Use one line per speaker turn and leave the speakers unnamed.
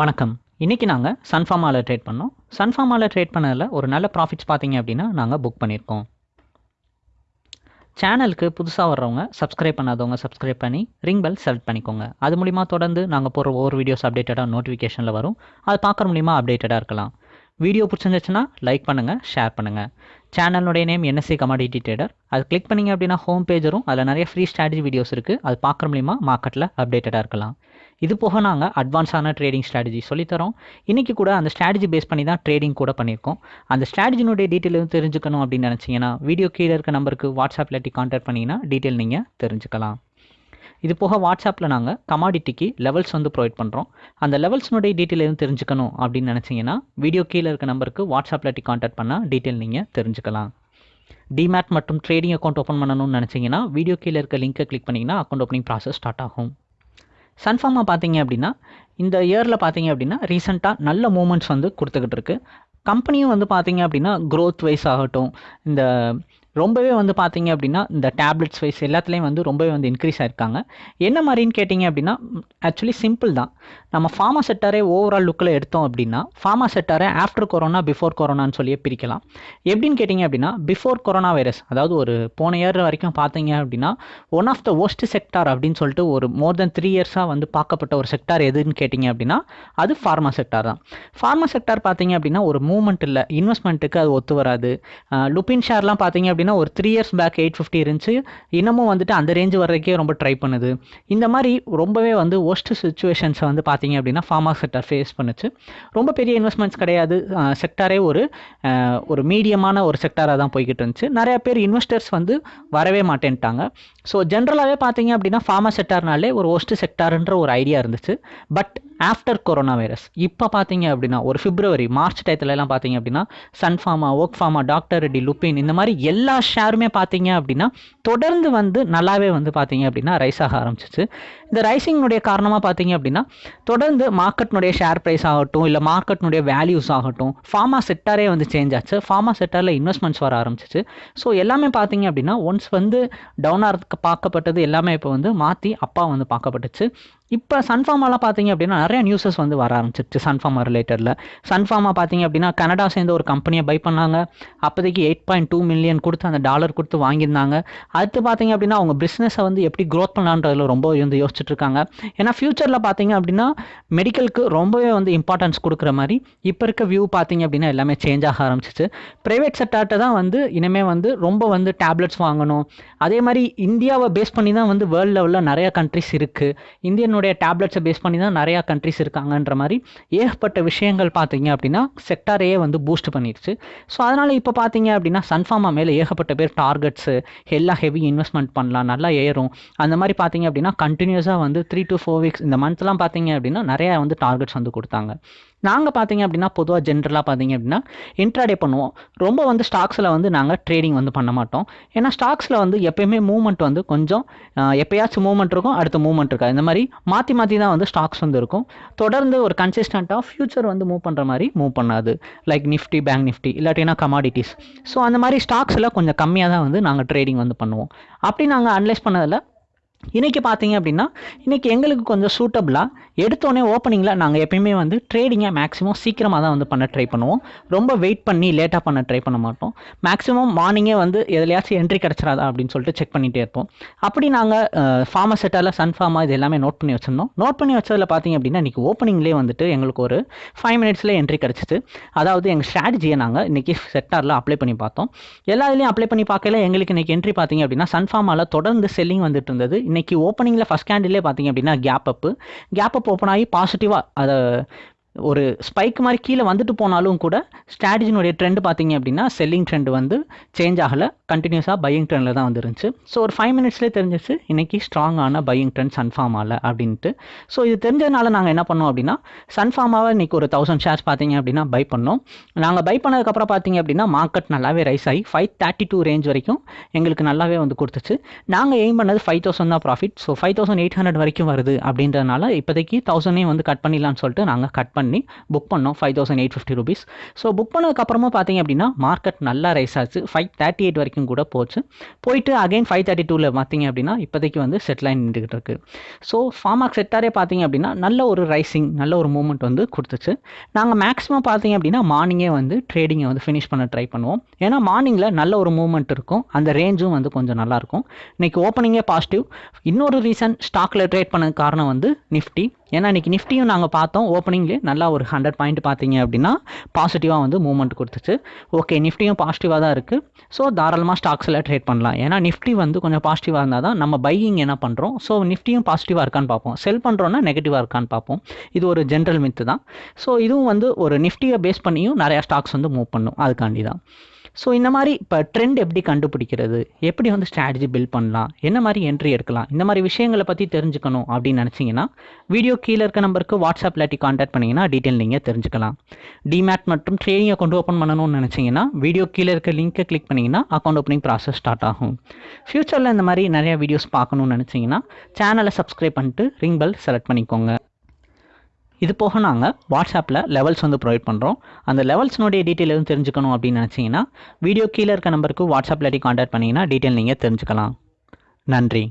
வணக்கம். இன்றைக்கி நாங்கள் சன்ஃபார்மாவில் ட்ரேட் பண்ணோம். சன்ஃபார்மாவில் ட்ரேட் பண்ணதில் ஒரு நல்ல ப்ராஃபிட்ஸ் பார்த்தீங்க அப்படின்னா நாங்கள் புக் பண்ணியிருக்கோம் சேனலுக்கு புதுசாக வர்றவங்க சப்ஸ்கிரைப் பண்ணாதவங்க சப்ஸ்கிரைப் பண்ணி ரிங் பெல் செலக்ட் பண்ணிக்கோங்க. அது மூலிமா தொடர்ந்து நாங்கள் போகிற ஒவ்வொரு வீடியோஸ் அப்டேட்டடாக நோட்டிஃபிகேஷனில் வரும். அது பார்க்குற மூலிமா அப்டேட்டடாக இருக்கலாம். வீடியோ பிடிச்சிருந்துச்சுன்னா லைக் பண்ணுங்கள் ஷேர் பண்ணுங்கள் சேனலுடைய நேம் என்எஸ்சி கமாடிட்டி ட்ரேடர் அது கிளிக் பண்ணிங்க அப்படின்னா ஹோம் பேஜ் வரும். அதில் நிறைய ஃப்ரீ ஸ்ட்ராட்டஜி வீடியோஸ் இருக்குது அது பார்க்குற மூலிமா மார்க்கெட்டில் அப்டேட்டடாக இருக்கலாம். இது போக நாங்கள் அட்வான்ஸான ட்ரேடிங் ஸ்ட்ராட்டஜி சொல்லித்தரோம். இன்றைக்கி கூட அந்த ஸ்ட்ராட்டஜி பேஸ் பண்ணி தான் ட்ரேடிங் கூட பண்ணியிருக்கோம். அந்த ஸ்ட்ராட்டஜினுடைய டீட்டெயில் தெரிஞ்சுக்கணும் அப்படின்னு நினச்சிங்கன்னா வீடியோ கீழே இருக்க நம்பருக்கு வாட்ஸ்அப் இல்லாட்டி கான்டாக்ட் பண்ணிங்கன்னா டீட்டெயில் நீங்கள் தெரிஞ்சுக்கலாம். இது போக வாட்ஸ்அப்பில் நாங்கள் கமாடிட்டிக்கு லெவல்ஸ் வந்து ப்ரொவைட் பண்ணுறோம் அந்த லெவல்ஸ்னுடைய டீட்டெயில் எதுவும் தெரிஞ்சுக்கணும் அப்படின்னு நினச்சிங்கன்னா வீடியோ கீழே இருக்க நம்பருக்கு வாட்ஸ்அப்பில் இல்லாட்டி கான்டாக்ட் பண்ணால் டீட்டெயில் நீங்கள் தெரிஞ்சுக்கலாம். டிமேட் மற்றும் ட்ரேடிங் அக்கௌண்ட் ஓப்பன் பண்ணணும்னு நினச்சிங்கன்னா வீடியோ கீழே இருக்க லிங்க்கை கிளிக் பண்ணிங்கன்னா அக்கௌண்ட் ஓப்பனிங் ப்ராசஸ் ஸ்டார்ட் ஆகும். சன்ஃபார்மாக பார்த்தீங்க அப்படின்னா இந்த இயரில் பார்த்தீங்க அப்படின்னா ரீசெண்டாக நல்ல மூமெண்ட்ஸ் வந்து கொடுத்துக்கிட்டு இருக்கு. கம்பெனியும் வந்து பார்த்தீங்க அப்படின்னா க்ரோத் வைஸ் ஆகட்டும் இந்த ரொம்பவே வந்து பார்த்தீங்க அப்படின்னா இந்த டேப்லெட்ஸ் வைஸ் எல்லாத்துலேயும் வந்து ரொம்பவே வந்து இன்க்ரீஸ் ஆயிருக்காங்க. என்ன மாதிரின்னு கேட்டிங்க அப்படின்னா ஆக்சுவலி சிம்பிள் தான். நம்ம ஃபார்மா செட்டாரே ஓவரால் லுக்கில் எடுத்தோம் அப்படின்னா ஃபார்மா செட்டாரே ஆஃப்டர் கொரோனா பிஃபோர் கொரோனான்னு சொல்லியே பிரிக்கலாம். எப்படின்னு கேட்டிங்க அப்படின்னா பிஃபோர் கொரோனா வைரஸ் அதாவது ஒரு போன இயர் வரைக்கும் பார்த்தீங்க அப்படின்னா one of the worst sector அப்படின்னு சொல்லிட்டு ஒரு மோர் தென் த்ரீ இயர்ஸாக வந்து பார்க்கப்பட்ட ஒரு செக்டார் எதுன்னு கேட்டிங்க அப்படின்னா அது ஃபார்மா செக்டார் தான். ஃபார்மா செக்டார் பார்த்தீங்க அப்படின்னா ஒரு மூவ்மெண்ட் இல்லை இன்வெஸ்ட்மெண்ட்டுக்கு அது ஒத்து வராது. லுப்பின் ஷேர்லாம் பார்த்தீங்க அப்படின்னா ஒரு three years back eight fifty இருந்துச்சு. இன்னமும் வந்துட்டு அந்த ரேஞ்ச் வர்றதுக்கே ரொம்ப ட்ரை பண்ணுது. இந்த மாதிரி ரொம்பவே வந்து ஒஸ்ட் சுச்சுவேஷன்ஸை வந்து பார்த்தீங்க அப்படின்னா ஃபார்மா செக்டார் ஃபேஸ் பண்ணுச்சு. ரொம்ப பெரிய இன்வெஸ்ட்மெண்ட்ஸ் கிடையாது. செக்டாரே ஒரு ஒரு மீடியமான ஒரு செக்டாராக தான் போய்கிட்டு இருந்துச்சு. நிறைய பேர் இன்வெஸ்டர்ஸ் வந்து வரவே மாட்டேன்ட்டாங்க. ஸோ ஜென்ரலாகவே பார்த்தீங்க அப்படின்னா ஃபார்மா செக்டார்னாலே ஒரு ஒஸ்ட் செக்டார்ன்ற ஒரு ஐடியா இருந்துச்சு. பட் ஆஃப்டர் கொரோனா வைரஸ் இப்போ பார்த்தீங்க அப்படின்னா ஒரு பிப்ரவரி மார்ச் டயத்துலலாம் பார்த்தீங்க அப்படின்னா சன்ஃபார்மா ஒர்க் ஃபார்மா டாக்டர் ரெட்டி லுப்பின் இந்த மாதிரி எல்லா ஷேருமே பார்த்தீங்க அப்படின்னா தொடர்ந்து வந்து நல்லாவே வந்து பார்த்தீங்க அப்படின்னா ரைஸ் ஆக ஆரம்பிச்சிச்சு. இந்த ரைசிங்னுடைய காரணமாக பார்த்தீங்க அப்படின்னா தொடர்ந்து மார்க்கெட்னுடைய ஷேர் ப்ரைஸ் ஆகட்டும் இல்லை மார்க்கெட்னுடைய வேல்யூஸ் ஆகட்டும் ஃபார்மா செட்டாரே வந்து சேஞ்ச் ஆச்சு. ஃபார்மா செட்டாரில் இன்வெஸ்ட்மெண்ட்ஸ் வர ஆரம்பிச்சிச்சு. ஸோ எல்லாமே பார்த்தீங்க அப்படின்னா ஒன்ஸ் வந்து டவுன் ஆகிறதுக்கு பார்க்கப்பட்டது எல்லாமே இப்போ வந்து மாற்றி அப்பா வந்து பார்க்கப்பட்டுச்சு இப்போ சன்ஃபார்மாலாம் பார்த்தீங்க அப்படின்னா நிறைய நியூஸஸ் வந்து வர ஆரம்பிச்சிருச்சு சன்ஃபார்மா ரிலேட்டடில் சன்ஃபார்மா பார்த்தீங்க அப்படின்னா கனடா சேர்ந்து ஒரு கம்பெனியை பை பண்ணாங்க. அப்போதைக்கு எயிட் பாயிண்ட் டூ மில்லியன் கொடுத்து அந்த டாலர் கொடுத்து வாங்கியிருந்தாங்க. அடுத்து பார்த்தீங்க அப்படின்னா அவங்க பிஸ்னஸை வந்து எப்படி க்ரோத் பண்ணலான்றதுல ரொம்ப வந்து யோசிச்சுட்டு இருக்காங்க. ஏன்னா ஃபியூச்சரில் பார்த்தீங்க அப்படின்னா மெடிக்கலுக்கு ரொம்பவே வந்து இம்பார்ட்டன்ஸ் கொடுக்குற மாதிரி இப்போ இருக்க வியூ பார்த்தீங்க அப்படின்னா எல்லாமே சேஞ்ச் ஆக ஆரம்பிச்சிச்சு. ப்ரைவேட் செக்டார்ட்டை தான் வந்து இனிமேல் வந்து ரொம்ப வந்து டேப்லெட்ஸ் வாங்கணும். அதே மாதிரி இந்தியாவை பேஸ் பண்ணி தான் வந்து வேர்ல்டு லெவலில் நிறைய கண்ட்ரிஸ் இருக்குது இந்தியன் நம்மளுடைய டேப்லெட்ஸை பேஸ் பண்ணி தான் நிறையா கண்ட்ரிஸ் இருக்காங்கன்ற மாதிரி ஏகப்பட்ட விஷயங்கள் பார்த்தீங்க அப்படின்னா செக்டாரையே வந்து பூஸ்ட் பண்ணிடுச்சு. ஸோ அதனால் இப்போ பார்த்தீங்க அப்படின்னா சன்ஃபார்மா மேலே ஏகப்பட்ட பேர் டார்கெட்ஸு எல்லாம் ஹெவி இன்வெஸ்ட்மெண்ட் பண்ணலாம் நல்லா ஏறும். அந்த மாதிரி பார்த்தீங்க அப்படின்னா கண்டினியூஸாக வந்து த்ரீ டு ஃபோர் வீக்ஸ் இந்த மந்த்லாம் பார்த்தீங்க அப்படின்னா நிறையா வந்து டார்கெட்ஸ் வந்து கொடுத்தாங்க. நாங்கள் பார்த்தீங்க அப்படின்னா பொதுவாக ஜென்ரலாக பார்த்தீங்க அப்படின்னா இன்ட்ராடே பண்ணுவோம். ரொம்ப வந்து ஸ்டாக்ஸில் வந்து நாங்கள் ட்ரேடிங் வந்து பண்ண மாட்டோம். ஏன்னா ஸ்டாக்ஸில் வந்து எப்பயுமே மூவ்மெண்ட் வந்து கொஞ்சம் எப்பயாச்சும் மூவ்மெண்ட் இருக்கும் அடுத்த மூவ்மெண்ட் இருக்காது. இந்த மாதிரி மாற்றி மாற்றி தான் வந்து ஸ்டாக்ஸ் வந்து இருக்கும். தொடர்ந்து ஒரு கன்சிஸ்டண்ட்டாக ஃபியூச்சர் வந்து மூவ் பண்ணுற மாதிரி மூவ் பண்ணாது. லைக் நிஃப்டி பேங்க் நிஃப்டி இல்லாட்டினா கமாடிட்டிஸ் ஸோ அந்த மாதிரி ஸ்டாக்ஸில் கொஞ்சம் கம்மியாக தான் வந்து நாங்கள் ட்ரேடிங் வந்து பண்ணுவோம். அப்படி நாங்கள் அனலைஸ் பண்ணதில் இன்றைக்கி பார்த்தீங்க அப்படின்னா இன்றைக்கி எங்களுக்கு கொஞ்சம் சூட்டபிளாக எடுத்தோடனே ஓப்பனிங்கில் நாங்கள் எப்பயுமே வந்து ட்ரேடிங்கை மேக்ஸிமம் சீக்கிரமாக தான் வந்து பண்ண ட்ரை பண்ணுவோம். ரொம்ப வெயிட் பண்ணி லேட்டாக பண்ண ட்ரை பண்ண மாட்டோம். மேக்ஸிமம் மார்னிங்கே வந்து எதுலையாச்சும் என்ட்ரி கிடச்சிடாதா அப்படின்னு சொல்லிட்டு செக் பண்ணிகிட்டே இருப்போம். அப்படி நாங்கள் ஃபார்மா செட்டால் சன் ஃபார்மா இது எல்லாமே நோட் பண்ணி வச்சுருந்தோம். நோட் பண்ணி வச்சதில் பார்த்தீங்க அப்படின்னா இன்றைக்கி ஓப்பனிங்லேயே வந்துட்டு எங்களுக்கு ஒரு ஃபைவ் மினிட்ஸில் என்ட்ரி கிடச்சிது அதாவது எங்கள் ஸ்ட்ராட்டஜியை நாங்கள் இன்றைக்கி செட்டாரில் அப்ளை பண்ணி பார்த்தோம். எல்லா இதுலேயும் அப்ளை பண்ணி பார்க்கல எங்களுக்கு இன்றைக்கி என்ட்ரி பார்த்தீங்க அப்படின்னா சன் ஃபார்மாவில் தொடர்ந்து செல்லிங் வந்துட்டு இருந்தது. இன்னைக்கு ஓப்பனிங்கில் ஃபஸ்ட் கேண்டிலே பார்த்தீங்க அப்படின்னா gap up gap up open ஆகி பாசிட்டிவாக அதை ஒரு ஸ்பைக் மாதிரி கீழே வந்துட்டு போனாலும் கூட ஸ்ட்ராட்டஜினுடைய ட்ரெண்ட் பார்த்தீங்க அப்படின்னா செல்லிங் ட்ரெண்ட் வந்து சேஞ்ச் ஆகலை. கண்டினியூஸாக பையிங் ட்ரெண்டில் தான் வந்துருந்துச்சு. ஸோ ஒரு ஃபைவ் மினிட்ஸ்லேயே தெரிஞ்சிச்சு இன்றைக்கி ஸ்ட்ராங்கான பையிங் ட்ரெண்ட் சன்ஃபார்மாவில் அப்படின்ட்டு. ஸோ இது தெரிஞ்சதுனால நாங்கள் என்ன பண்ணோம் அப்படின்னா சன்ஃபார்மாவை இன்றைக்கி ஒரு தௌசண்ட் ஷேர்ஸ் பார்த்தீங்க அப்படின்னா பை பண்ணோம். நாங்கள் பை பண்ணதுக்கப்புறம் பார்த்தீங்க அப்படின்னா மார்க்கெட் நல்லாவே ரைஸ் ஆகி ஃபைவ் தேர்ட்டி டூ ரேஞ்ச் வரைக்கும் எங்களுக்கு நல்லாவே வந்து கொடுத்துச்சு. நாங்கள் எய்ம் பண்ணது ஃபைவ் தௌசண்ட் தான் profit so five thousand eight hundred வரைக்கும் வருது அப்படின்றதுனால இப்போதைக்கு தௌசண்டே வந்து கட் பண்ணிடலான்னு சொல்லிட்டு நாங்கள் கட் பண்ணி பண்ணி புக் பண்ணோம் five thousand eight fifty rupees so book பண்ணதுக்கப்புறமா பார்த்தீங்க அப்படின்னா மார்க்கெட் நல்லா ரைஸ் ஆச்சு. ஃபைவ் தேர்ட்டி எயிட் வரைக்கும் கூட போச்சு. போயிட்டு அகைன் ஃபைவ் தேர்ட்டி டூவில் பார்த்தீங்க அப்படின்னா இப்போதைக்கு வந்து செட்டில் ஆகி நின்றுக்கிட்டு இருக்கு. ஸோ ஃபார்மாக் செட்டாரே பார்த்தீங்க அப்படின்னா நல்ல ஒரு ரைசிங் நல்ல ஒரு மூமெண்ட் வந்து கொடுத்துச்சு. நாங்கள் மேக்ஸிமம் பார்த்தீங்க அப்படின்னா மார்னிங்கே வந்து ட்ரேடிங்கை வந்து ஃபினிஷ் பண்ண ட்ரை பண்ணுவோம். ஏன்னா மார்னிங்கில் நல்ல ஒரு மூமெண்ட் இருக்கும். அந்த ரேஞ்சும் வந்து கொஞ்சம் நல்லாயிருக்கும் இன்றைக்கி ஓப்பனிங்கே பாசிட்டிவ் இன்னொரு ரீசன் ஸ்டாக்கில் ட்ரேட் பண்ண காரணம் வந்து நிஃப்டி ஏன்னா இன்றைக்கி நிஃப்டியும் நாங்கள் பார்த்தோம். ஓப்பனிங்லேயே நல்ல ஒரு ஹண்ட்ரட் பாயிண்ட் பார்த்தீங்க அப்படின்னா பாசிட்டிவாக வந்து மூவ்மெண்ட் கொடுத்துச்சு. ஓகே நிஃப்டியும் பாசிட்டிவாக தான் இருக்குது ஸோ தாராளமாக ஸ்டாக்ஸில் ட்ரேட் பண்ணலாம். ஏன்னா நிஃப்டி வந்து கொஞ்சம் பாசிட்டிவாக இருந்தால் தான் நம்ம பையிங் என்ன பண்ணுறோம் ஸோ நிஃப்டியும் பாசிட்டிவாக இருக்கான்னு பார்ப்போம். செல் பண்ணுறோன்னா நெகட்டிவாக இருக்கான்னு பார்ப்போம். இது ஒரு ஜென்ரல் மித்து தான். ஸோ இதுவும் வந்து ஒரு நிஃப்டியை பேஸ் பண்ணியும் நிறையா ஸ்டாக்ஸ் வந்து மூவ் பண்ணும். அதுக்காண்டி தான் ஸோ இந்த மாதிரி இப்போ ட்ரெண்ட் எப்படி கண்டுபிடிக்கிறது? எப்படி வந்து ஸ்ட்ராட்டஜி பில்ட் பண்ணலாம்? என்ன மாதிரி என்ட்ரி எடுக்கலாம்? இந்த மாதிரி விஷயங்களை பற்றி தெரிஞ்சுக்கணும் அப்படின்னு நினச்சிங்கன்னா வீடியோ கீழே இருக்க நம்பருக்கு வாட்ஸ்அப் இல்லாட்டி காண்டாக்ட் டீட்டெயில் நீங்கள் தெரிஞ்சுக்கலாம். டிமேட் மற்றும் ட்ரேடிங் அக்கௌண்ட் ஓப்பன் பண்ணணும்னு நினச்சிங்கன்னா வீடியோ கீழே இருக்க லிங்க்கை கிளிக் பண்ணிங்கன்னா அக்கௌண்ட் ஓப்பனிங் ப்ராசஸ் ஸ்டார்ட் ஆகும். ஃப்யூச்சரில் இந்த மாதிரி நிறைய வீடியோஸ் பார்க்கணும்னு நினச்சிங்கன்னா சேனலை சப்ஸ்கிரைப் பண்ணிட்டு ரிங் பெல் செலக்ட் பண்ணிக்கோங்க. இது போக நாங்கள் வாட்ஸ்அப்பில் லெவல்ஸ் வந்து ப்ரொவைட் பண்ணுறோம் அந்த லெவல்ஸ்னுடைய டீட்டெயில் எதுவும் தெரிஞ்சுக்கணும் அப்படின்னு நினச்சிங்கன்னா வீடியோ கீழே இருக்க நம்பருக்கு வாட்ஸ்அப்பில் காண்டாக்ட் பண்ணிங்கன்னா டீட்டெயில் நீங்கள் தெரிஞ்சுக்கலாம். நன்றி.